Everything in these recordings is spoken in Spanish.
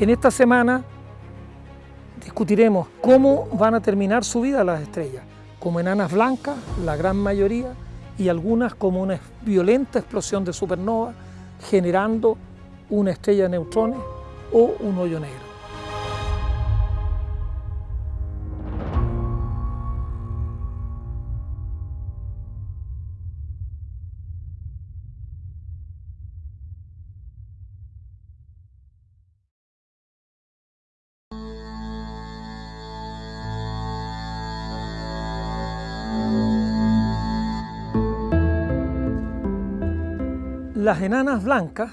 En esta semana discutiremos cómo van a terminar su vida las estrellas, como enanas blancas, la gran mayoría, y algunas como una violenta explosión de supernova, generando una estrella de neutrones o un hoyo negro. Las enanas blancas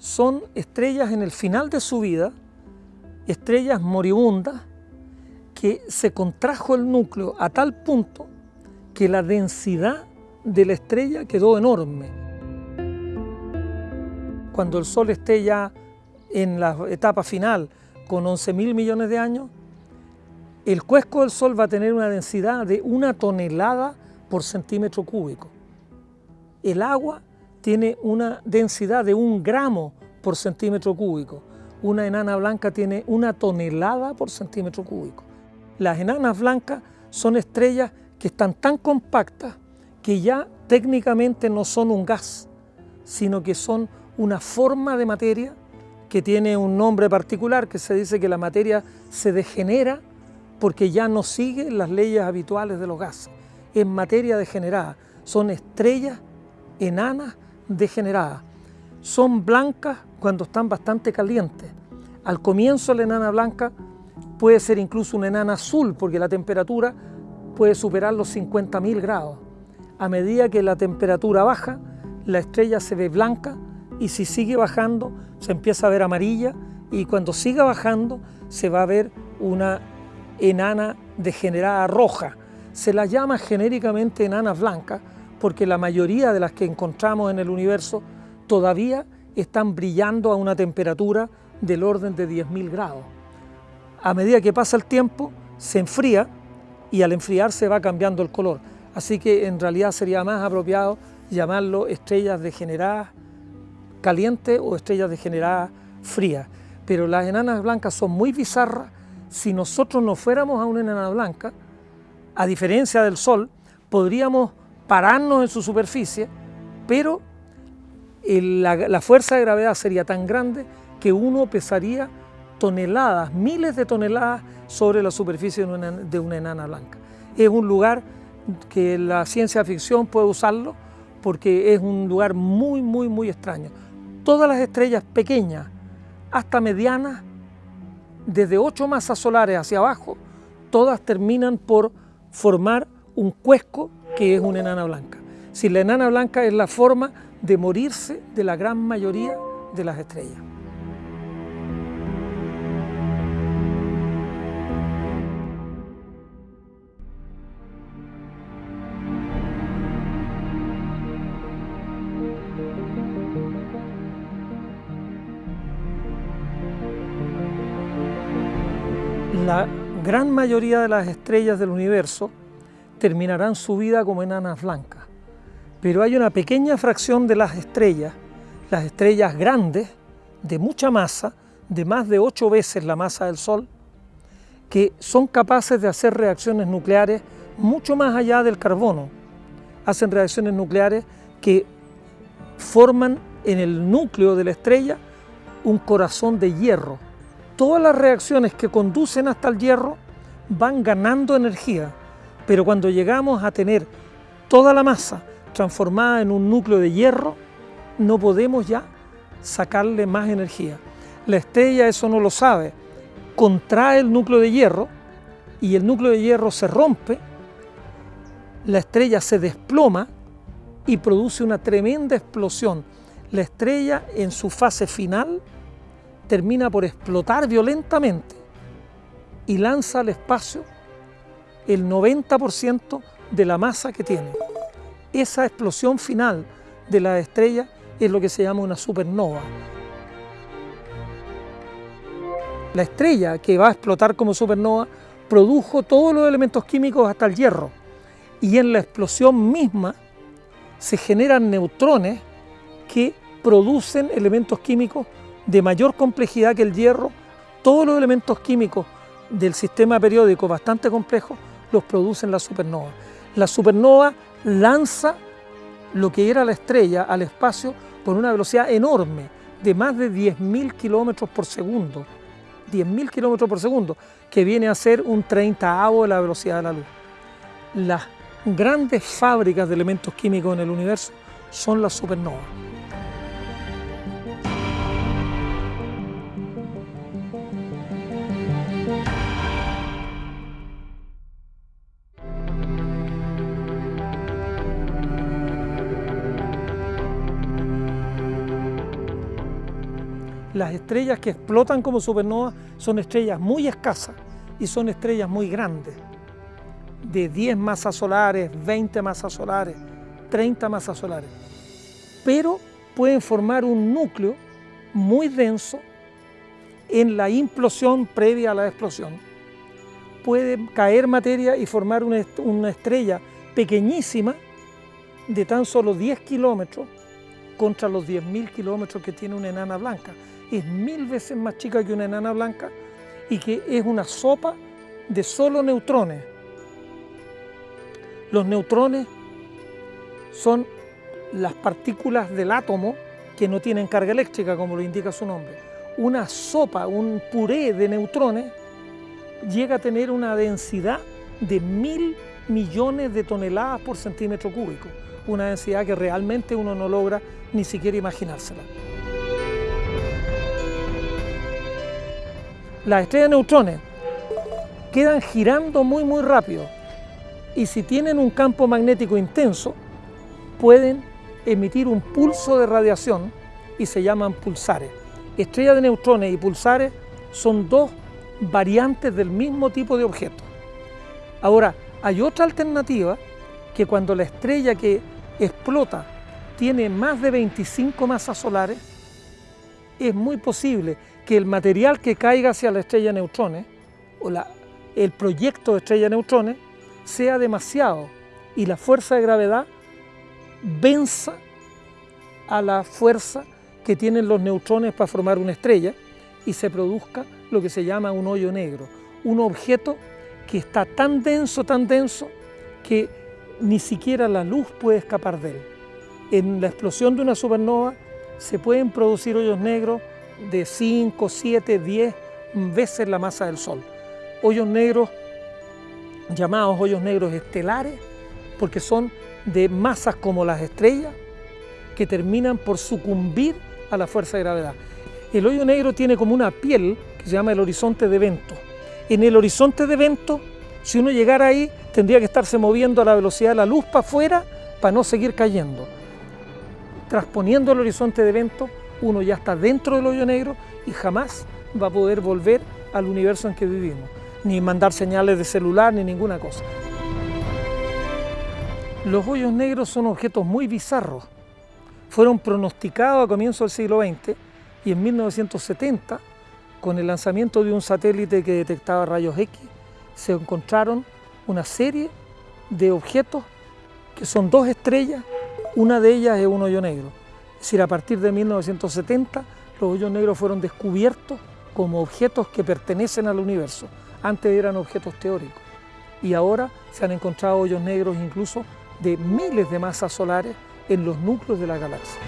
son estrellas en el final de su vida, estrellas moribundas, que se contrajo el núcleo a tal punto que la densidad de la estrella quedó enorme. Cuando el Sol esté ya en la etapa final con 11 mil millones de años, el cuesco del Sol va a tener una densidad de una tonelada por centímetro cúbico. El agua tiene una densidad de un gramo por centímetro cúbico. Una enana blanca tiene una tonelada por centímetro cúbico. Las enanas blancas son estrellas que están tan compactas que ya técnicamente no son un gas, sino que son una forma de materia que tiene un nombre particular, que se dice que la materia se degenera porque ya no sigue las leyes habituales de los gases. Es materia degenerada, son estrellas enanas degeneradas. Son blancas cuando están bastante calientes. Al comienzo la enana blanca puede ser incluso una enana azul porque la temperatura puede superar los 50.000 grados. A medida que la temperatura baja, la estrella se ve blanca y si sigue bajando se empieza a ver amarilla y cuando siga bajando se va a ver una enana degenerada roja. Se la llama genéricamente enanas blancas porque la mayoría de las que encontramos en el universo todavía están brillando a una temperatura del orden de 10.000 grados. A medida que pasa el tiempo, se enfría y al enfriarse va cambiando el color. Así que en realidad sería más apropiado llamarlo estrellas degeneradas calientes o estrellas degeneradas frías. Pero las enanas blancas son muy bizarras. Si nosotros no fuéramos a una enana blanca, a diferencia del Sol, podríamos pararnos en su superficie, pero la, fuerza de gravedad sería tan grande que uno pesaría toneladas, miles de toneladas sobre la superficie de una, de una enana blanca. Es un lugar que la ciencia ficción puede usarlo porque es un lugar muy, muy, muy extraño. Todas las estrellas pequeñas hasta medianas, desde ocho masas solares hacia abajo, todas terminan por formar un cuesco que es una enana blanca. Si la enana blanca es la forma de morirse de la gran mayoría de las estrellas. La gran mayoría de las estrellas del universo terminarán su vida como enanas blancas. Pero hay una pequeña fracción de las estrellas, las estrellas grandes, de mucha masa, de más de ocho veces la masa del Sol, que son capaces de hacer reacciones nucleares mucho más allá del carbono. Hacen reacciones nucleares que forman en el núcleo de la estrella un corazón de hierro. Todas las reacciones que conducen hasta el hierro van ganando energía pero cuando llegamos a tener toda la masa transformada en un núcleo de hierro, no podemos ya sacarle más energía. La estrella eso no lo sabe, contrae el núcleo de hierro y el núcleo de hierro se rompe, la estrella se desploma y produce una tremenda explosión. La estrella en su fase final termina por explotar violentamente y lanza al espacio el 90% de la masa que tiene. Esa explosión final de la estrella es lo que se llama una supernova. La estrella que va a explotar como supernova produjo todos los elementos químicos hasta el hierro y en la explosión misma se generan neutrones que producen elementos químicos de mayor complejidad que el hierro. Todos los elementos químicos del sistema periódico bastante complejos los producen la supernova. La supernova lanza lo que era la estrella al espacio con una velocidad enorme de más de 10.000 kilómetros por segundo. 10.000 kilómetros por segundo, que viene a ser un 30 de la velocidad de la luz. Las grandes fábricas de elementos químicos en el universo son las supernovas. Las estrellas que explotan como supernovas son estrellas muy escasas y son estrellas muy grandes, de 10 masas solares, 20 masas solares, 30 masas solares. Pero pueden formar un núcleo muy denso en la implosión previa a la explosión. Puede caer materia y formar una estrella pequeñísima de tan solo 10 kilómetros contra los 10.000 kilómetros que tiene una enana blanca es mil veces más chica que una enana blanca y que es una sopa de solo neutrones. Los neutrones son las partículas del átomo que no tienen carga eléctrica, como lo indica su nombre. Una sopa, un puré de neutrones, llega a tener una densidad de mil millones de toneladas por centímetro cúbico, una densidad que realmente uno no logra ni siquiera imaginársela. las estrellas de neutrones quedan girando muy muy rápido y si tienen un campo magnético intenso pueden emitir un pulso de radiación y se llaman pulsares. Estrellas de neutrones y pulsares son dos variantes del mismo tipo de objeto. Ahora, hay otra alternativa que cuando la estrella que explota tiene más de 25 masas solares, es muy posible que el material que caiga hacia la estrella de neutrones, o el proyecto de estrella de neutrones, sea demasiado y la fuerza de gravedad venza a la fuerza que tienen los neutrones para formar una estrella y se produzca lo que se llama un hoyo negro, un objeto que está tan denso, tan denso, que ni siquiera la luz puede escapar de él. En la explosión de una supernova se pueden producir hoyos negros de 5, 7, 10 veces la masa del Sol. Hoyos negros, llamados hoyos negros estelares, porque son de masas como las estrellas, que terminan por sucumbir a la fuerza de gravedad. El hoyo negro tiene como una piel que se llama el horizonte de evento. En el horizonte de evento, si uno llegara ahí, tendría que estarse moviendo a la velocidad de la luz para afuera para no seguir cayendo. Transponiendo el horizonte de evento, uno ya está dentro del hoyo negro y jamás va a poder volver al universo en que vivimos, ni mandar señales de celular ni ninguna cosa. Los hoyos negros son objetos muy bizarros. Fueron pronosticados a comienzos del siglo XX y en 1970, con el lanzamiento de un satélite que detectaba rayos X, se encontraron una serie de objetos que son dos estrellas, una de ellas es un hoyo negro. Es decir, a partir de 1970 los hoyos negros fueron descubiertos como objetos que pertenecen al universo. Antes eran objetos teóricos y ahora se han encontrado hoyos negros incluso de miles de masas solares en los núcleos de la galaxia.